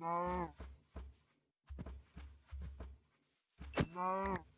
No. No.